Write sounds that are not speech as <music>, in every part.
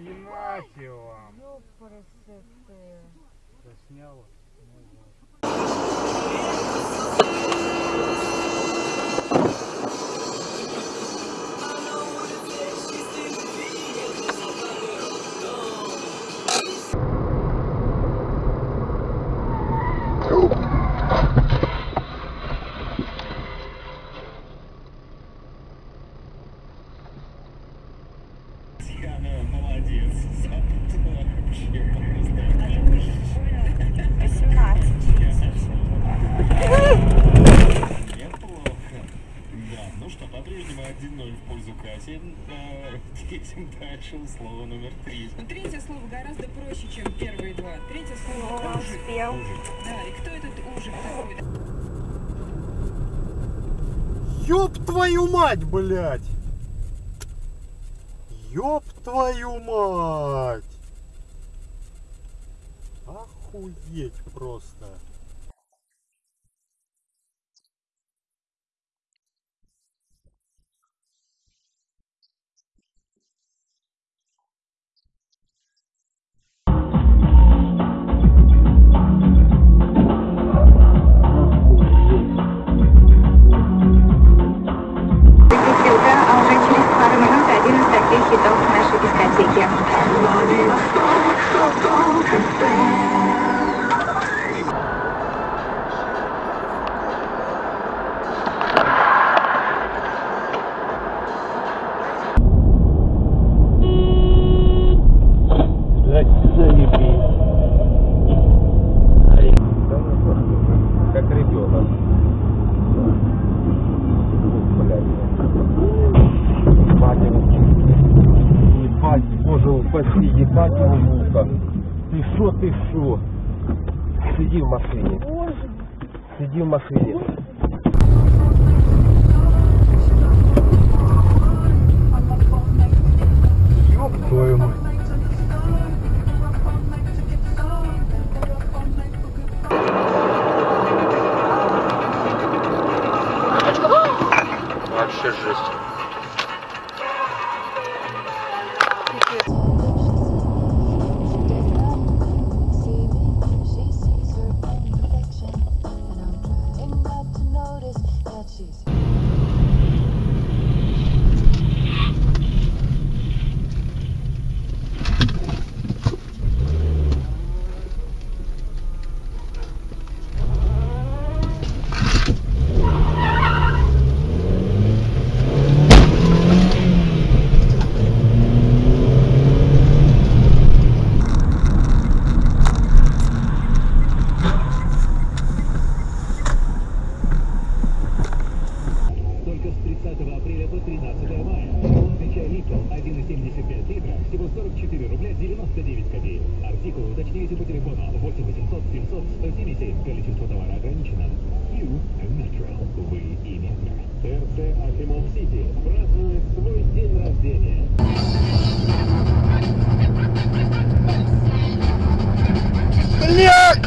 Эх, енате вам. Ёпресете. Засняло. Ну вот. Ну что, по-прежнему 1-0 в пользу Кати. Э, Едем дальше, слово номер три. Но третье слово гораздо проще, чем первые два. Третье слово Он ужик. успел. Да, и кто этот ужик такой? Ёб твою мать, блядь! Ёб твою мать! Охуеть просто. Упаси, ебать его. Ты шо, ты шо? Сиди в машине. Сиди в машине. Ёб твою мать. 1,75 литра, всего 44 рубля 99 копеек. Артикул уточняйте по телефону 8 800 700 177. Количество товара ограничено. You Natural. Вы и метро. ТРЦ Афимов Сити празднует свой день рождения. Блядь!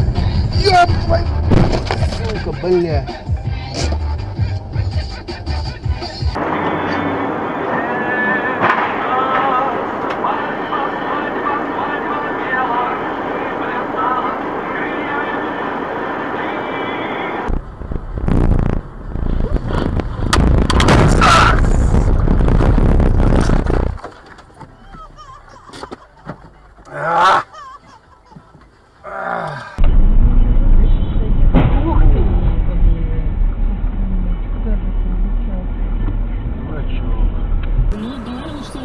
Ёб твою... Сука, блядь.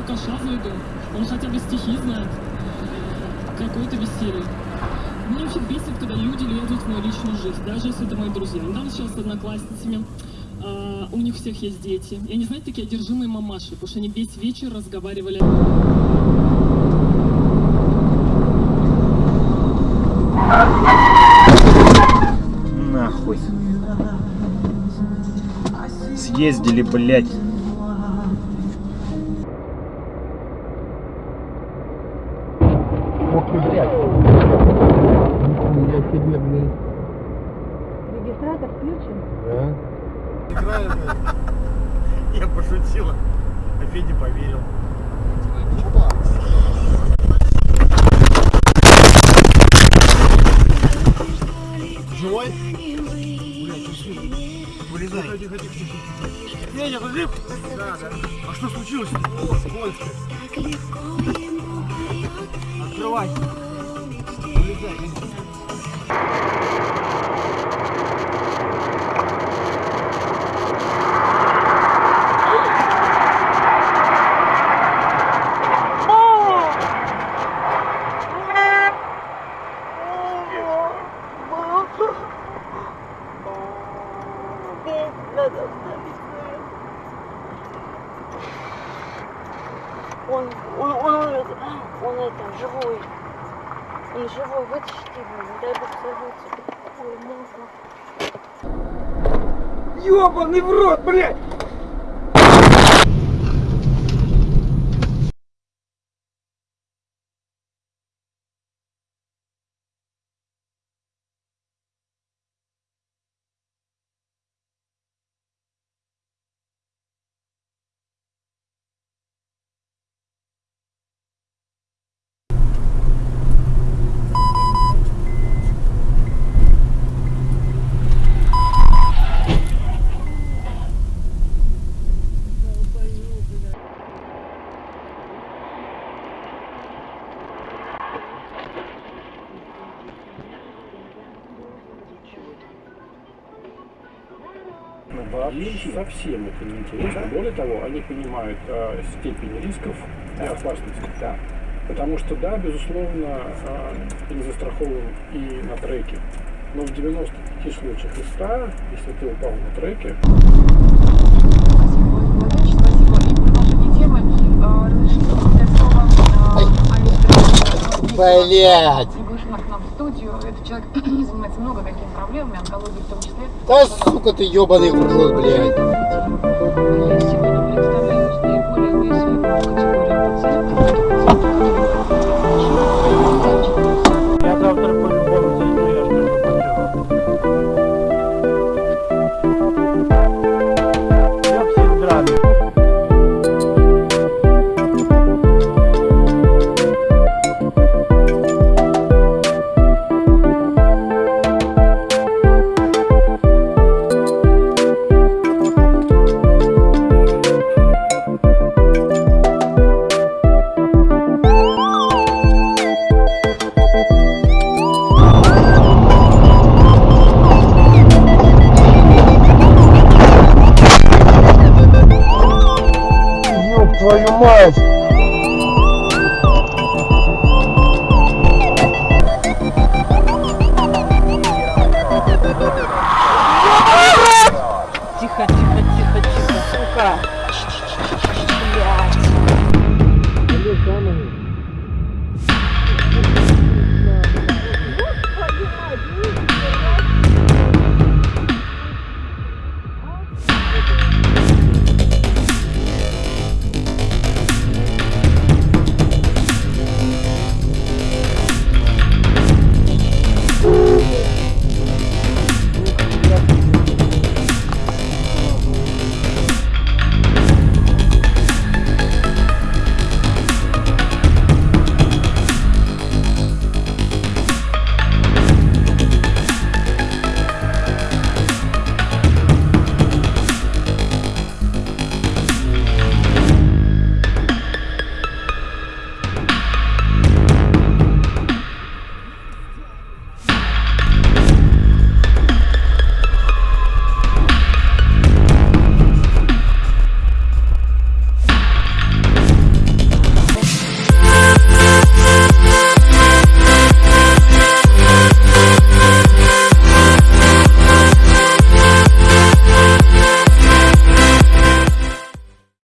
Алкаша заведу. Он хотя бы стихи знает. Какое-то веселье. Мне вообще бесит, когда люди лезут в мою личную жизнь, даже если это мои друзья. Недавно сейчас с одноклассницами, а, у них всех есть дети. И они, знаете, такие одержимые мамаши, потому что они весь вечер разговаривали. Нахуй. Съездили, блядь. Да? Я пошутила. А Федя поверил. Живой? Вылезай. Федя, ты жив? Да, да. А что случилось? О, сколько? Открывай. Вылезай. Он, он, он, умрет. он это, живой. Он живой, вытащите его, не дай бог сорвется. Ой, масло. Ёбаный в рот, блядь! Вообще совсем это не интересно. Более того, они понимают э, степень рисков и опасностей. Да. Потому что, да, безусловно, э, не застрахован и на треке. Но в 95 случаях из 100, если ты упал на треке, Спасибо, Владимир, спасибо. И в продолжение темы разрешите передать слово Олегу Блядь! Приглашена к нам в студию. Этот человек <clears throat> занимается много какими проблемами, онкологией в том числе. Да сука ты ебаный в рот, блядь! твою мать! Тихо, тихо, тихо, тихо, сука!